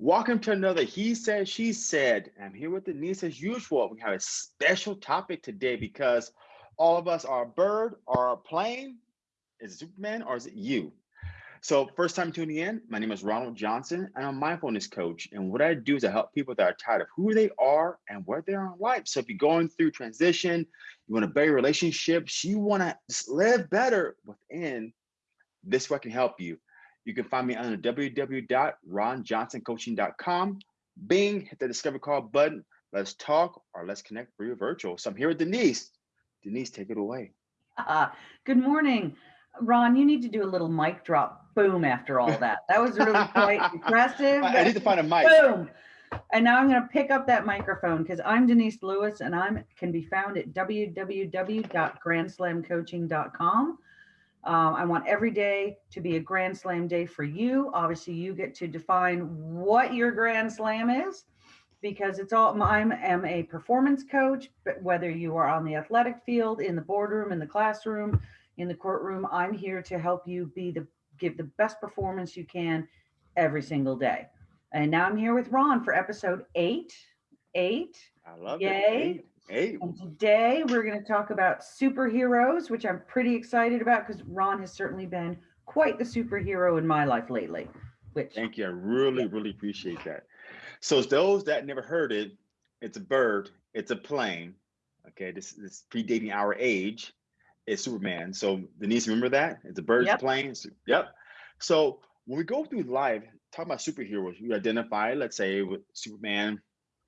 Welcome to another He Said, She Said. I'm here with Denise as usual. We have a special topic today because all of us are a bird or a plane. Is it Superman or is it you? So first time tuning in, my name is Ronald Johnson and I'm a mindfulness coach. And what I do is I help people that are tired of who they are and where they are in life. So if you're going through transition, you want to better relationships, you want to live better within, this way can help you. You can find me under www.ronjohnsoncoaching.com. Bing, hit the discover call button. Let's talk or let's connect for your virtual. So I'm here with Denise. Denise, take it away. Uh, good morning. Ron, you need to do a little mic drop boom after all that. That was really quite impressive. I need to find a mic. Boom. And now I'm going to pick up that microphone because I'm Denise Lewis and I'm can be found at www.grandslamcoaching.com. Um, I want every day to be a Grand Slam day for you. Obviously, you get to define what your Grand Slam is because it's all I am a performance coach, but whether you are on the athletic field, in the boardroom, in the classroom, in the courtroom, I'm here to help you be the give the best performance you can every single day. And now I'm here with Ron for episode eight. Eight. I love Yay. it. Eight. Eight. And today we're going to talk about superheroes, which I'm pretty excited about because Ron has certainly been quite the superhero in my life lately. Which Thank you. I really, really appreciate that. So those that never heard it, it's a bird, it's a plane. Okay, this is predating our age. It's Superman. So Denise, remember that? It's a bird, a Yep. plane. Yep. So when we go through life, talk about superheroes, we identify, let's say, with Superman,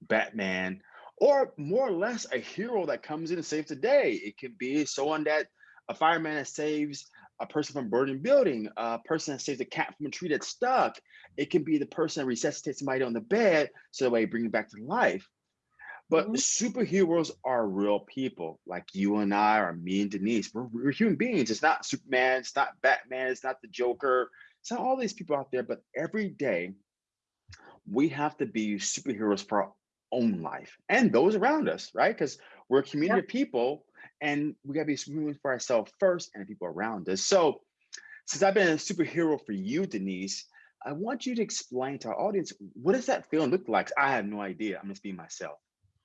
Batman, or more or less a hero that comes in and saves the day. It could be someone that a fireman that saves a person from a burning building, a person that saves a cat from a tree that's stuck. It can be the person that resuscitates somebody on the bed so that way bring it back to life. But Mhm. superheroes are real people, like you and I, or me and Denise. We're, we're human beings. It's not Superman, it's not Batman, it's not the Joker, it's not all these people out there. But every day, we have to be superheroes for our own life and those around us, right? Because we're a community of people and we gotta be superheroes for ourselves first and the people around us. So since I've been a superhero for you, Denise, I want you to explain to our audience, what does that feeling look like? I have no idea. I'm just being myself.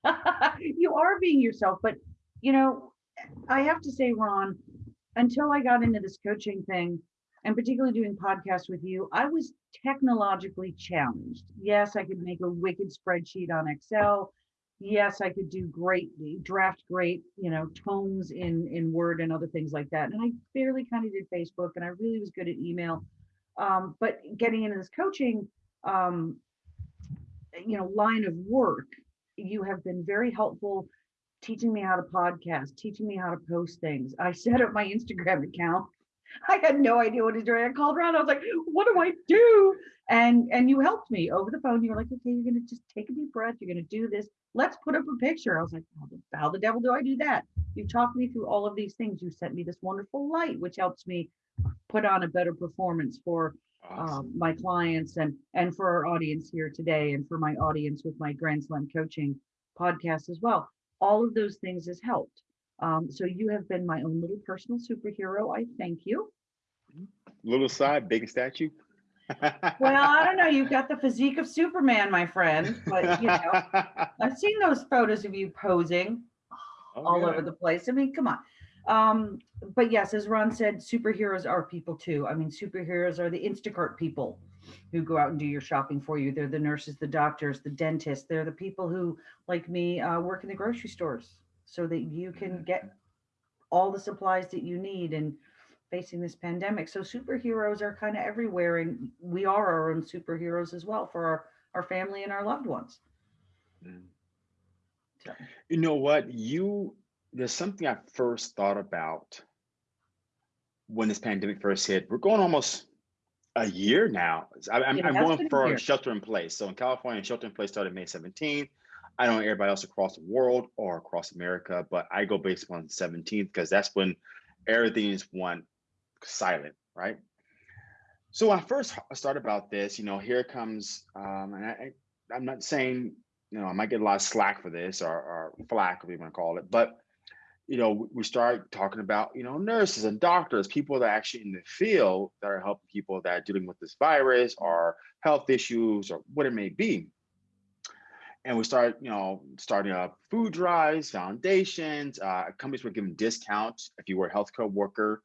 you are being yourself, but you know, I have to say, Ron, until I got into this coaching thing, and particularly doing podcasts with you, I was technologically challenged. Yes, I could make a wicked spreadsheet on Excel. Yes, I could do great draft great, you know, tomes in in Word and other things like that. And I barely kind of did Facebook, and I really was good at email. Um, but getting into this coaching, um, you know, line of work, you have been very helpful teaching me how to podcast, teaching me how to post things. I set up my Instagram account. I had no idea what to do. I called around. I was like, what do I do? And and you helped me over the phone. You were like, okay, you're gonna just take a deep breath. You're gonna do this. Let's put up a picture. I was like, how the, how the devil do I do that? You talked me through all of these things. You sent me this wonderful light, which helps me put on a better performance for um, my clients and and for our audience here today and for my audience with my grand slam coaching podcast as well all of those things has helped um, so you have been my own little personal superhero i thank you Little side, big statue. well i don't know you've got the physique of superman my friend but you know i've seen those photos of you posing Oh, all yeah. over the place. I mean, come on. Um, but yes, as Ron said, superheroes are people too. I mean, superheroes are the Instacart people who go out and do your shopping for you. They're the nurses, the doctors, the dentists. They're the people who, like me, uh, work in the grocery stores so that you can get all the supplies that you need and facing this pandemic. So superheroes are kind of everywhere, and we are our own superheroes as well for our, our family and our loved ones. Mm. So. You know what? You there's something I first thought about when this pandemic first hit. We're going almost a year now. I, am going for shelter in place. So in California, shelter in place started May 17th. I don't know everybody else across the world or across America, but I go based on the 17th because that's when everything is one silent, right? So when I first started about this, you know, here comes, um, and I, I'm not saying, you know, I might get a lot of slack for this or, or flack, whatever you want to call it, but you know, we start talking about, you know, nurses and doctors, people that are actually in the field that are helping people that are dealing with this virus or health issues or what it may be. And we started, you know, starting up food drives, foundations, uh, companies were giving discounts if you were a healthcare worker,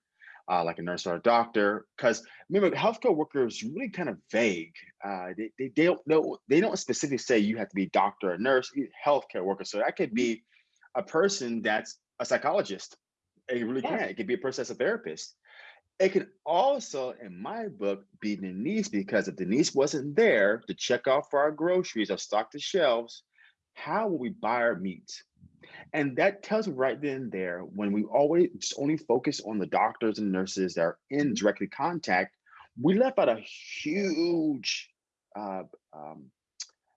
uh, like a nurse or a doctor. Because remember, healthcare workers really kind of vague. Uh, they, they, they don't know, they don't specifically say you have to be doctor or nurse, healthcare worker. So that could be a person that's a psychologist. It really can. It could be a person that's a therapist. It can also, in my book, be Denise because if Denise wasn't there to check out for our groceries or stock the shelves, how will we buy our meat? And that tells right then and there when we always just only focus on the doctors and nurses that are in Mhm. directly contact, we left out a huge uh, um,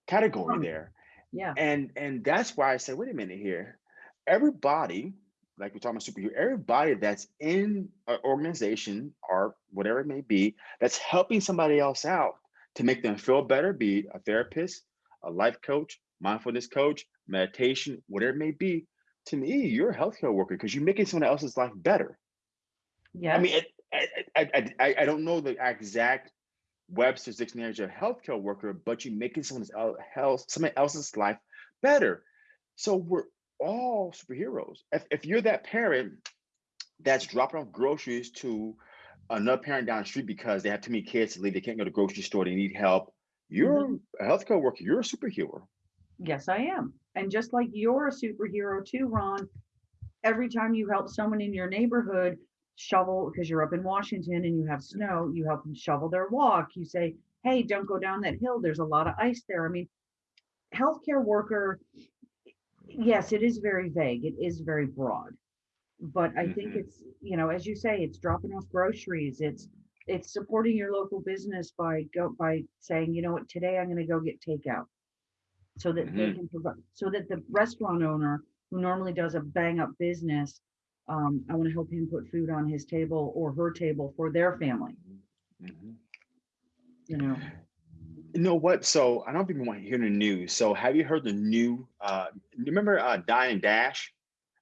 category there Yeah, and and that's why I said, wait a minute here. Everybody, like we're talking about superhero, everybody that's in an organization or whatever it may be, that's helping somebody else out to make them feel better, be a therapist, a life coach, mindfulness coach, meditation, whatever it may be. To me, you're a healthcare worker because you're making someone else's life better. Yeah. I mean, I, I, I, I don't know the exact Webster's dictionary of healthcare worker, but you're making someone el- health, somebody else's life better. So we're all superheroes. If, if you're that parent that's dropping off groceries to another parent down the street because they have too many kids to leave, they can't go to the grocery store, they need help. You're Mhm. a healthcare worker. You're a superhero. yes, I am. And just like you're a superhero too, Ron, every time you help someone in your neighborhood shovel, because you're up in Washington and you have snow, you help them shovel their walk. You say, hey, don't go down that hill. There's a lot of ice there. I mean, healthcare worker, yes, it is very vague. It is very broad. But I think Mhm. it's, you know, as you say, it's dropping off groceries. It's it's supporting your local business by go by saying, you know what, today I'm gonna go get takeout. So that they Mhm. can provide, so that the restaurant owner who normally does a bang up business, um, I want to help him put food on his table or her table for their family, Mhm. you know? You know what? So I don't know if people want to hear the news. So have you heard the new? Uh, you remember uh, Dine and Dash?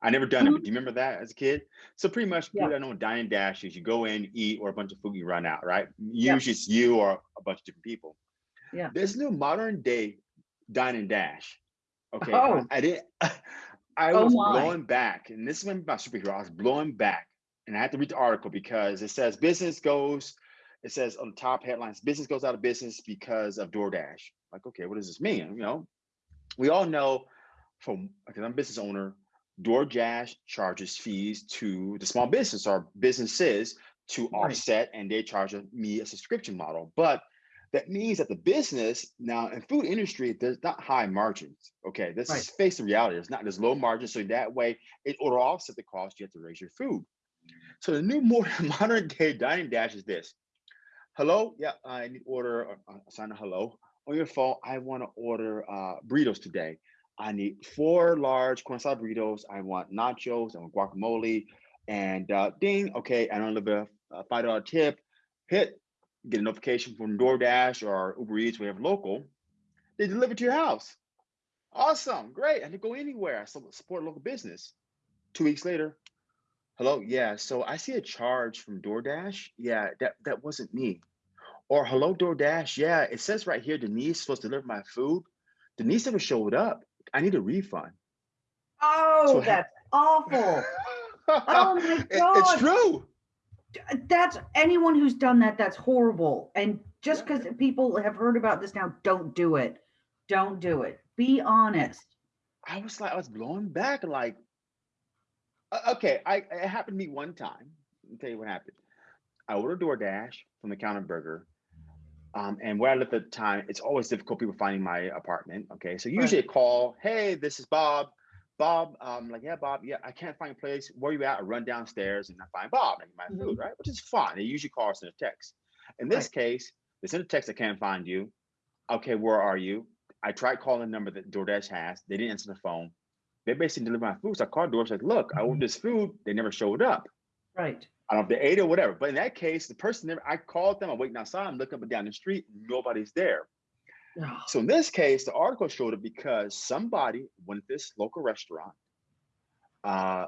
I never done it, but do you remember that as a kid? So pretty much, Yeah. people that know Dine and Dash is, you go in, eat, or a bunch of food, you run out, right? Yeah. Usually it's you or a bunch of different people. Yeah. There's no modern day Dine and Dash. Okay, Oh. I, I didn't. I Oh was my. blowing back, and this is when my superhero. I was blowing back, and I had to read the article because it says business goes. It says on the top headlines, business goes out of business because of DoorDash. Like, okay, what does this mean? You know, we all know from because I'm a business owner, DoorDash charges fees to the small business or businesses to Right. offset, and they charge me a subscription model. But that means that the business now in food industry, there's not high margins. Okay, this Right. is face the reality. There's not there's low margins, so that way it will offset the cost you have to raise your food. So the new more modern day dining dash is this. Hello, yeah, I need order. Uh, sign a hello on your phone. I want to order uh, burritos today. I need four large corn salad burritos. I want nachos. I want guacamole, and uh, ding. Okay, I don't live a, five dollar tip. Hit get a notification from DoorDash or Uber Eats. We have local. They deliver to your house. Awesome, great. I didn't go anywhere. I su- support local business. Two weeks later, hello, yeah. So I see a charge from DoorDash. Yeah, that that wasn't me. Or hello, DoorDash. Yeah, it says right here Denise is supposed to deliver my food. Denise never showed up. I need a refund. Oh, So ha- that's awful. Oh my God. it's true. That's anyone who's done that, that's horrible. And just Yeah. because people have heard about this now, don't do it. Don't do it. Be honest. I was like, I was blown back. Like, okay, I it happened to me one time. Let me tell you what happened. I ordered DoorDash from the counter burger. Um, and where I live at the time, it's always difficult people finding my apartment. Okay, so usually a call, hey, this is Bob. Bob, um, like, yeah, Bob, yeah, I can't find a place. Where are you at? I run downstairs and I find Bob and my food, right? Which is fine. They usually call us in a text. In this case, they send a text, I can't find you. Okay, where are you? I tried calling the number that DoorDash has. They didn't answer the phone. They basically delivered my food. So I called DoorDash, like, look, I ordered this food. They never showed up. Right. I don't know if they ate it or whatever. But in that case, the person never, I called them, I'm waiting outside, I'm looking up and down the street, nobody's there. Ugh. So in this case, the article showed it because somebody went to this local restaurant, uh,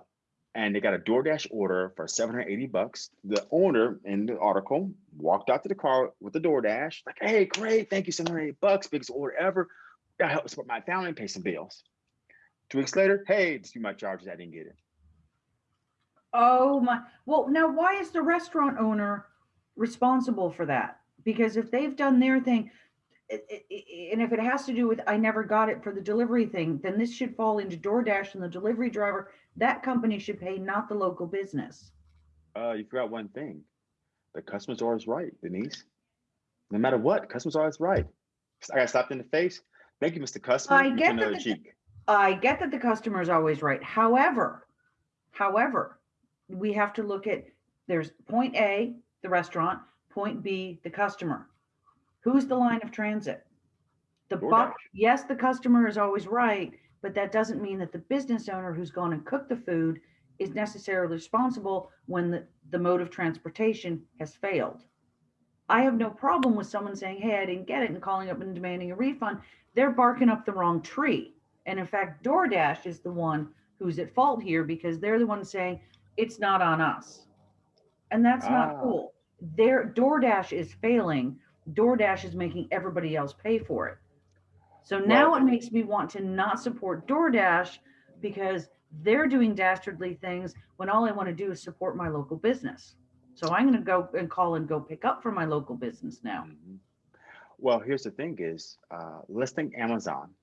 and they got a DoorDash order for 780 bucks. The owner in the article walked out to the car with the DoorDash, like, hey, great, thank you, 780 bucks, biggest order ever. That help support my family and pay some bills. Two weeks later, hey, dispute my charges, I didn't get it. Oh my, well, now why is the restaurant owner responsible for that? Because if they've done their thing, and if it has to do with, I never got it for the delivery thing, then this should fall into DoorDash and the delivery driver. That company should pay, not the local business. Uh, you forgot one thing. The customer's always right, Denise. No matter what, customer's always right. I got slapped in the face. Thank you, Mr. Customer. I get that the- cheek. I get that the customer is always right. However, however, we have to look at, there's point A, the restaurant, point B, the customer. Who's the line of transit? The buck, yes, the customer is always right, but that doesn't mean that the business owner who's gone and cooked the food is necessarily responsible when the, the mode of transportation has failed. I have no problem with someone saying, hey, I didn't get it and calling up and demanding a refund. They're barking up the wrong tree. And in fact, DoorDash is the one who's at fault here because they're the one saying it's not on us. And that's not Ah. cool. Their DoorDash is failing. DoorDash is making everybody else pay for it. So now Well- it makes me want to not support DoorDash because they're doing dastardly things when all I want to do is support my local business. So I'm going to go and call and go pick up from my local business now. Mhm. Well, here's the thing is, uh, let's think Amazon.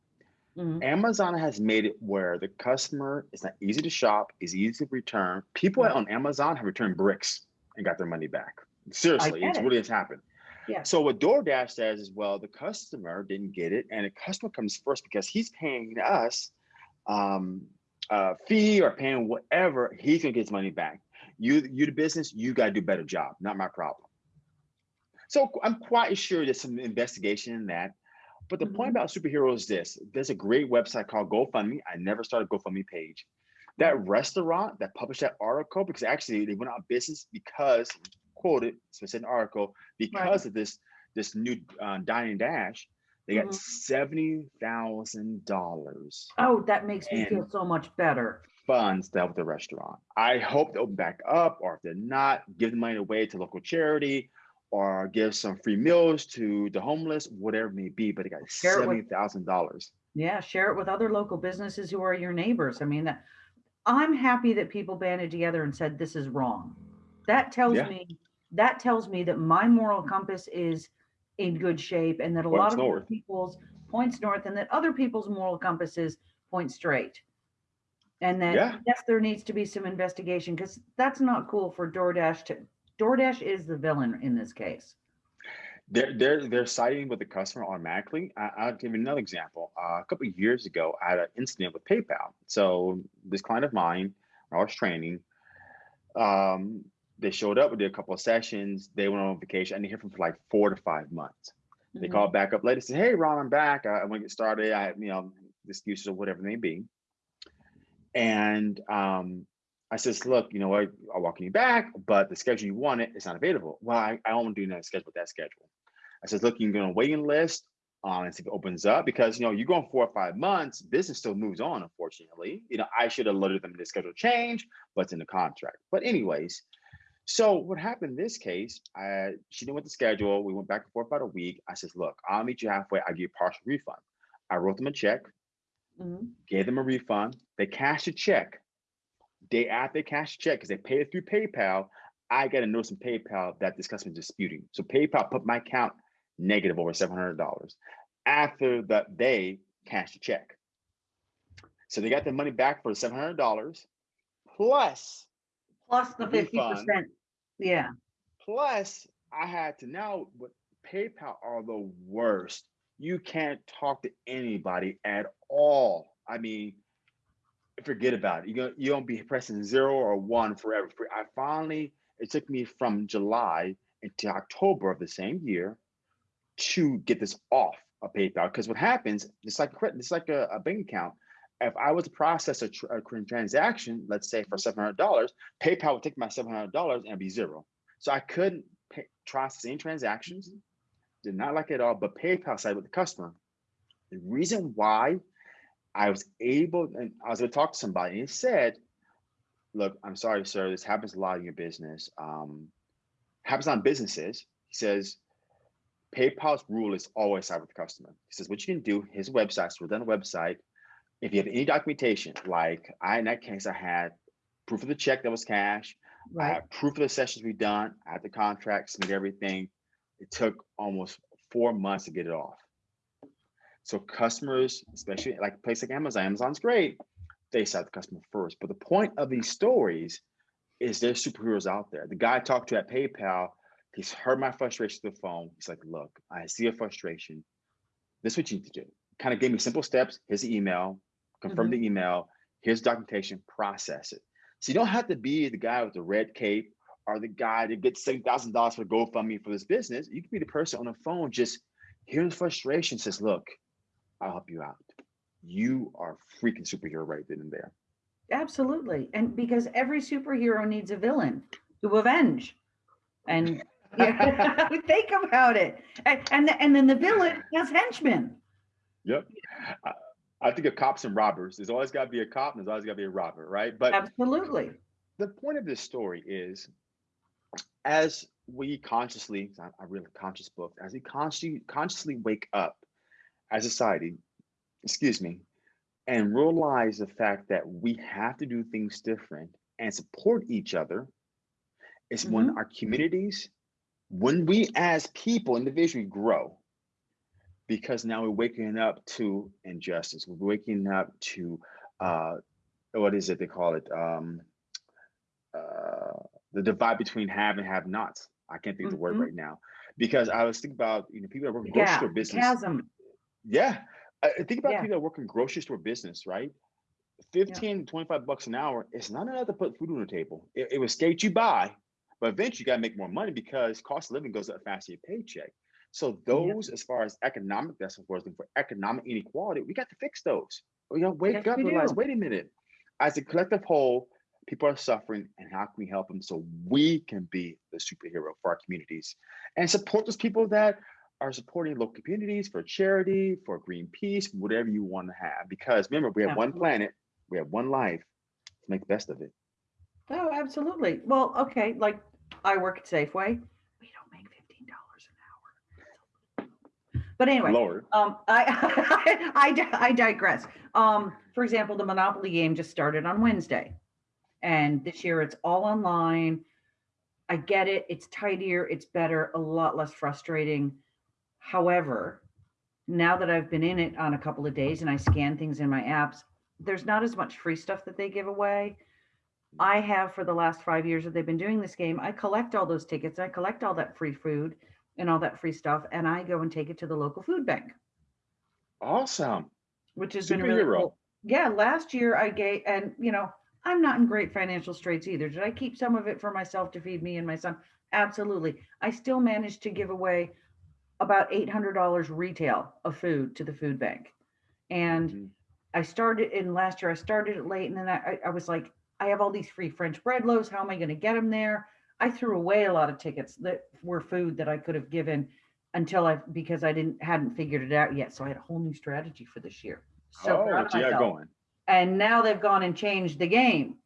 Mhm. Amazon has made it where the customer is not easy to shop, is easy to return. People on Amazon have returned bricks and got their money back. Seriously, it's it. really has happened. Yeah. So what DoorDash says is, well, the customer didn't get it, and the customer comes first because he's paying us um, a fee or paying whatever. He's gonna get his money back. You, you the business, you gotta do a better job. Not my problem. So I'm quite sure there's some investigation in that. But the point Mhm. about superheroes is this: there's a great website called GoFundMe. I never started a GoFundMe page. That restaurant that published that article, because actually they went out of business because quoted specific article because of this this new uh, dining dash, they got Mhm. seventy thousand dollars Oh, that makes me feel so much better. funds to help the restaurant. I hope they open back up, or if they're not, give the money away to local charity, or give some free meals to the homeless, whatever it may be. But it got Share seventy thousand dollars. Yeah, share it with other local businesses who are your neighbors. I mean, that I'm happy that people banded together and said this is wrong. That tells Yeah. me that tells me that my moral compass is in good shape and that a lot of north. people's points north and that other people's moral compasses point straight. And that Yeah. yes, there needs to be some investigation because that's not cool for DoorDash to DoorDash is the villain in this case. They're they're they're siding with the customer automatically. I, I'll give you another example. Uh, a couple of years ago, I had an incident with PayPal. So this client of mine, I was training. Um, they showed up, we did a couple of sessions. They went on vacation. I didn't hear from them for like four to five months. They Mhm. called back up later, said, "Hey, Ron, I'm back. I, I want to get started. I, you know, excuses or whatever it may be." And um, I says, "Look, you know what? I'll welcome you back, but the schedule you wanted is not available." Well, I, I don't want to do another schedule with that schedule. I says, "Look, you can go on a waiting list um, and see if it opens up because you know you're going four or five months, business still moves on. Unfortunately, you know, I should have alerted them to the schedule change, but it's in the contract. But anyways." So what happened in this case, I, she didn't want the schedule. We went back and forth about a week. I says, look, I'll meet you halfway. I'll give you a partial refund. I wrote them a check, Mhm. gave them a refund. They cashed a check. Day after a check, because they paid it through PayPal, I got a notice from PayPal that this customer is disputing. So PayPal put my account negative over $700 after that they cashed a check. So they got their money back for $700 plus Plus the fifty refund. percent. Yeah. Plus, I had to now with PayPal are the worst. You can't talk to anybody at all. I mean, forget about it. You're gonna you don't be pressing zero or one forever. I finally it took me from July into October of the same year to get this off of PayPal. Because what happens, it's like credit, it's like a, a bank account. If I was to process a, tr- a transaction, let's say for seven hundred dollars, PayPal would take my seven hundred dollars and be zero. So I couldn't pay, process any transactions. Did not like it at all. But PayPal side with the customer. The reason why I was able, and I was going to talk to somebody, and he said, look, I'm sorry, sir, this happens a lot in your business. Um, happens on businesses. He says, PayPal's rule is always side with the customer. He says, what you can do, his website, so we're done a website. If you have any documentation, like I, in that case, I had proof of the check that was cash, I had proof of the sessions we done, I had the contract, submit everything. It took almost four months to get it off. So customers, especially like a place like Amazon, Amazon's great. They sell the customer first. But the point of these stories is there's superheroes out there. The guy I talked to at PayPal, he's heard my frustration through the phone. He's like, look, I see your frustration. This is what you need to do. Kind of gave me simple steps. Here's the email, confirm mm-hmm. the email, here's documentation, process it. So you don't have to be the guy with the red cape or the guy that gets seven thousand dollars for GoFundMe for this business. You can be the person on the phone just hearing the frustration, says, look, I'll help you out. You are a freaking superhero right then and there. absolutely. And because every superhero needs a villain to avenge. And yeah, think about it. And, and, and then the villain has henchmen. Yep. I, I think of cops and robbers. There's always got to be a cop and there's always got to be a robber, right? But Absolutely. the point of this story is as we consciously, I I read a conscious book, as we consciously consciously wake up as a society, excuse me, and realize the fact that we have to do things different and support each other, is when our communities, when we as people individually grow, because now we're waking up to injustice, we're waking up to uh, what is it they call it? Um, uh, the divide between have and have nots. I can't think of the word Mhm. right now because I was thinking about you know people that work in grocery Yeah, store business. chasm. Yeah, I I think about Yeah. people that work in grocery store business, right? 15, 25 bucks an hour is not enough to put food on the table. It, it will skate you by, but eventually you got to make more money because cost of living goes up faster than your paycheck. So those, as far as economic, that's what we're for economic inequality. We got to fix those. We got to wake Yes, up realize, do. wait a minute. As a collective whole, people are suffering, and how can we help them so we can be the superhero for our communities and support those people that are supporting local communities for charity, for Greenpeace, whatever you want to have. Because remember, we have one planet, we have one life. Let's make the best of it. Oh, absolutely. Well, okay, like I work at Safeway. We don't make fifteen dollars an hour. But anyway, Lower. um, I, I, di- I digress. Um, for example, the Monopoly game just started on Wednesday. And this year it's all online. I get it. It's tidier, it's better, a lot less frustrating. However, now that I've been in it on a couple of days and I scan things in my apps, there's not as much free stuff that they give away. I have for the last five years that they've been doing this game. I collect all those tickets. I collect all that free food and all that free stuff, and I go and take it to the local food bank, Awesome. which has been really cool. Yeah, last year I gave, and you know, I'm not in great financial straits either. Did I keep some of it for myself to feed me and my son? Absolutely. I still managed to give away about $800 retail of food to the food bank. And Mhm. I started in last year, I started it late and then I, I- was like, I have all these free French bread loaves. How am I going to get them there? I threw away a lot of tickets that were food that I could have given until I, because I didn't, hadn't figured it out yet. So I had a whole new strategy for this year. So oh, proud of what you got myself. going? And now they've gone and changed the game.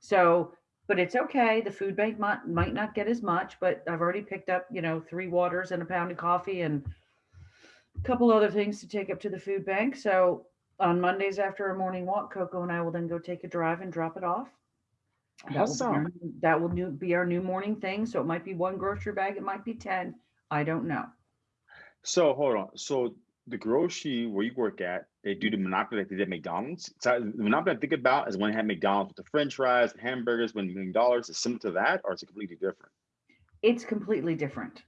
So, but it's okay. The food bank might, might not get as much, but I've already picked up, you know, three waters and a pound of coffee and a couple other things to take up to the food bank. So on Mondays after a morning walk, Coco and I will then go take a drive and drop it off. That will be our Awesome. That will new- be our new morning thing. So it might be one grocery bag, it might be 10. I don't know. So hold on. So the grocery where you work at, they do the monopoly like they did McDonald's. So the monopoly I think about is when they had McDonald's with the French fries, and hamburgers, when million dollars is similar to that, or it's completely different. It's completely different.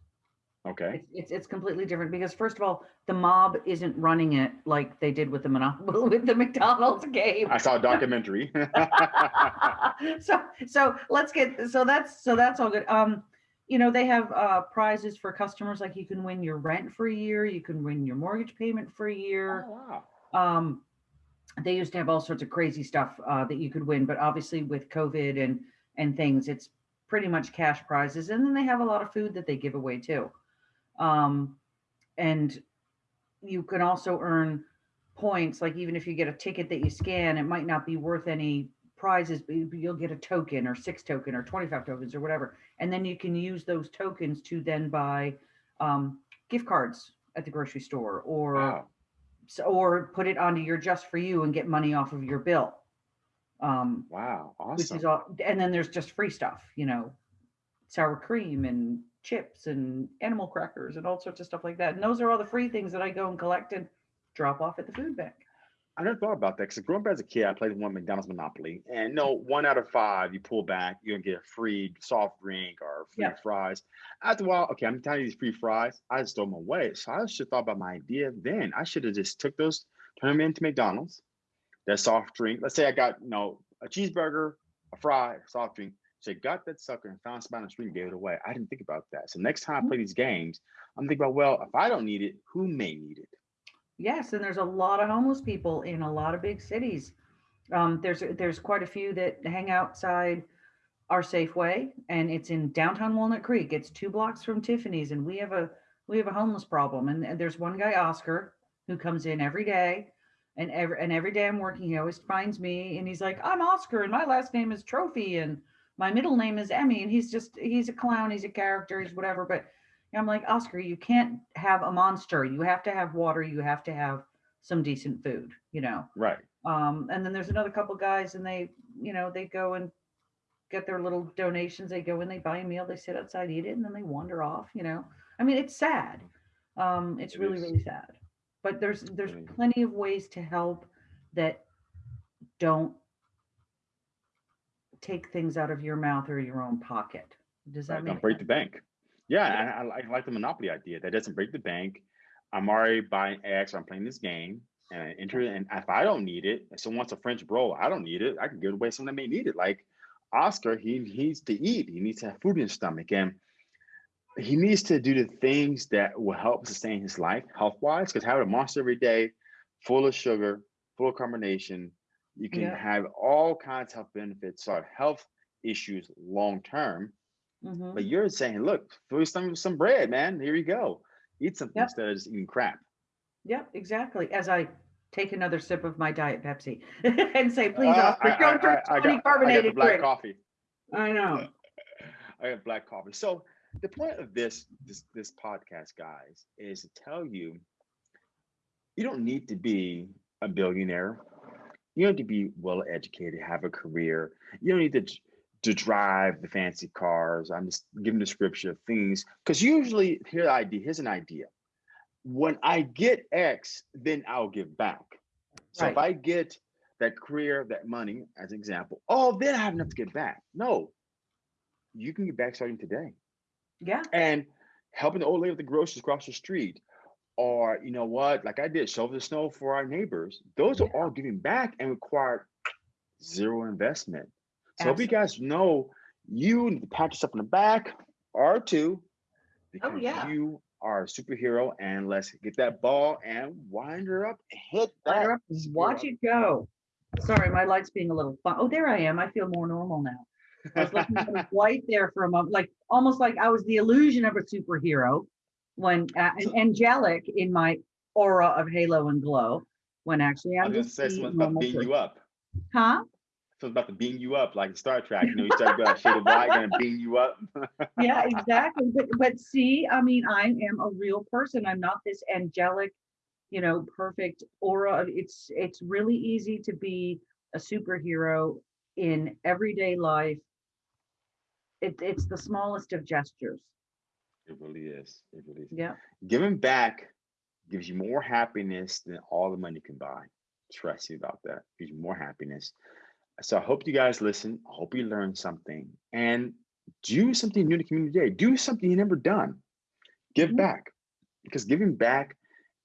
Okay. It's, it's it's completely different because first of all, the mob isn't running it like they did with the Monopoly with the McDonald's game. I saw a documentary. so so let's get so that's so that's all good. Um, you know they have uh prizes for customers like you can win your rent for a year, you can win your mortgage payment for a year. oh, wow. Um, they used to have all sorts of crazy stuff uh, that you could win, but obviously with COVID and and things, it's pretty much cash prizes. And then they have a lot of food that they give away too. Um, and you can also earn points. Like even if you get a ticket that you scan, it might not be worth any prizes, you'll get a token or six token or 25 tokens or whatever. And then you can use those tokens to then buy um, gift cards at the grocery store or Wow. s- or put it onto your just for you and get money off of your bill. Um, Wow. which is Awesome. all, and then there's just free stuff, you know, sour cream and chips and animal crackers and all sorts of stuff like that. And those are all the free things that I go and collect and drop off at the food bank. I never thought about that because growing up as a kid, I played one McDonald's Monopoly, and no, one out of five, you pull back, you're gonna get a free soft drink or free Yeah. fries. After a while, okay, I'm telling you these free fries, I just throw them away. So I should have thought about my idea then. I should have just took those, turned them into McDonald's, that soft drink. Let's say I got you know a cheeseburger, a fry, a soft drink. So I got that sucker and found somebody on the street and gave it away. I didn't think about that. So next time I Mhm. play these games, I'm thinking about well, if I don't need it, who may need it? Yes, and there's a lot of homeless people in a lot of big cities. Um, there's there's quite a few that hang outside our Safeway, and it's in downtown Walnut Creek. It's two blocks from Tiffany's, and we have a we have a homeless problem. And, there's one guy, Oscar, who comes in every day, and every and every day I'm working, he always finds me, and he's like, "I'm Oscar, and my last name is Trophy, and my middle name is Emmy," and he's just he's a clown, he's a character, he's whatever, but I'm like, Oscar, you can't have a monster. You have to have water. You have to have some decent food, you know. Right. Um, and then there's another couple guys, and they, you know, they go and get their little donations. They go and they buy a meal. They sit outside, eat it, and then they wander off. You know, I mean, it's sad. Um, it's It really, is. really sad. But there's there's plenty of ways to help that don't take things out of your mouth or your own pocket. Does that Right, make don't break sense? the bank. Yeah, I, I like- I like the monopoly idea. That doesn't break the bank. I'm already buying X. I'm playing this game, and I enter it. And if I don't need it, if someone wants a French bro, I don't need it. I can give it away to someone that may need it. Like Oscar, he he needs to eat. He needs to have food in his stomach, and he needs to do the things that will help sustain his life health wise. Because having a monster every day, full of sugar, full of carbonation, you can Yeah. have all kinds of health benefits, sort of health issues long term. Mhm. But you're saying, look, stomach with some bread, man. Here you go. Eat something Yep. instead of just eating crap. Yep, exactly. As I take another sip of my diet Pepsi and say, please, Uh, Oscar, I, don't drink I, I, got, I got carbonated black drinks. coffee. I know. I have black coffee. So the point of this this this podcast, guys, is to tell you you don't need to be a billionaire. You don't need to be well educated, have a career. You don't need to to drive the fancy cars. I'm just giving the description of things because usually here idea here's an idea. When I get X, then I'll give back. So if I get that career, that money, as an example, oh, then I have enough to get back. No, you can get back starting today Yeah, and helping the old lady with the groceries across the street or you know what like i did shovel the snow for our neighbors those are all giving back and require zero investment so if you guys know you need to pat yourself on the back or two because Oh, yeah. you are a superhero and let's get that ball and wind her up hit that up watch it go. Sorry, my light's being a little fun. Oh, there I am. I feel more normal now. I was looking at white there for a moment, like almost like I was the illusion of a superhero when uh, and angelic in my aura of halo and glow. When actually i I'm was just say the someone's about to normal beam person. you up Huh? Someone's about to beam you up like star trek you know you start going shade of white gonna beam you up yeah, exactly. But but see, I mean, I am a real person. I'm not this angelic, you know, perfect aura. It's it's really easy to be a superhero in everyday life. It, it's the smallest of gestures. It really is. It really is. Yeah. Giving back gives you more happiness than all the money can buy. Trust me about that. Gives you more happiness. So I hope you guys listen. I hope you learned something and do something new in the community today. Do something you never done. Give Mhm. back because giving back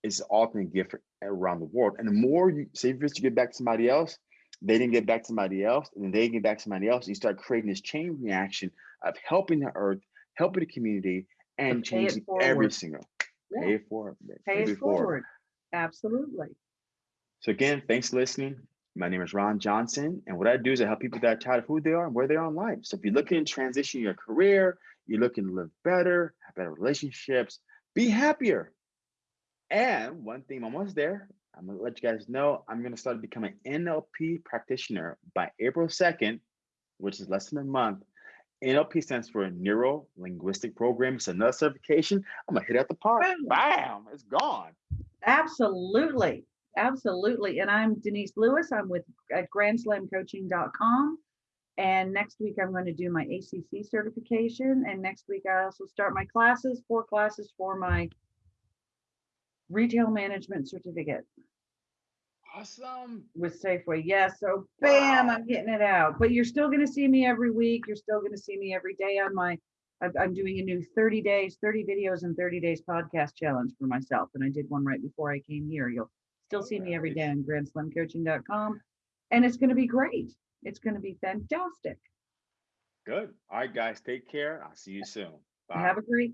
is the ultimate gift around the world. And the more you say first you give back to somebody else, they didn't get back to somebody else, and then they get back to somebody else. and You start creating this chain reaction of helping the earth, helping the community, and pay changing every single. Yeah. Pay it forward. Pay it it forward. Absolutely. So again, thanks for listening. My name is Ron Johnson, and what I do is I help people that are tired of who they are and where they are in life. So if you're looking to transition your career, you're looking to live better, have better relationships, be happier. And one thing, I'm almost there. I'm gonna let you guys know I'm gonna start becoming NLP practitioner by April 2nd, which is less than a month. NLP stands for Neuro Linguistic Programming. It's another certification. I'm gonna hit out the park. Bam! It's gone. Absolutely. Absolutely. And I'm Denise Lewis. I'm with at grandslamcoaching.com. And next week I'm going to do my ACC certification. And next week I also start my classes, four classes for my retail management certificate Awesome. with Safeway. Yes. So bam, Wow. I'm getting it out. But you're still going to see me every week. You're still going to see me every day on my. I'm, I'm doing a new 30 days, 30 videos and 30 days podcast challenge for myself. And I did one right before I came here. You'll still see me every day on grandslamcoaching.com. And it's going to be great. It's going to be fantastic. Good. All right, guys. Take care. I'll see you soon. Bye. Have a great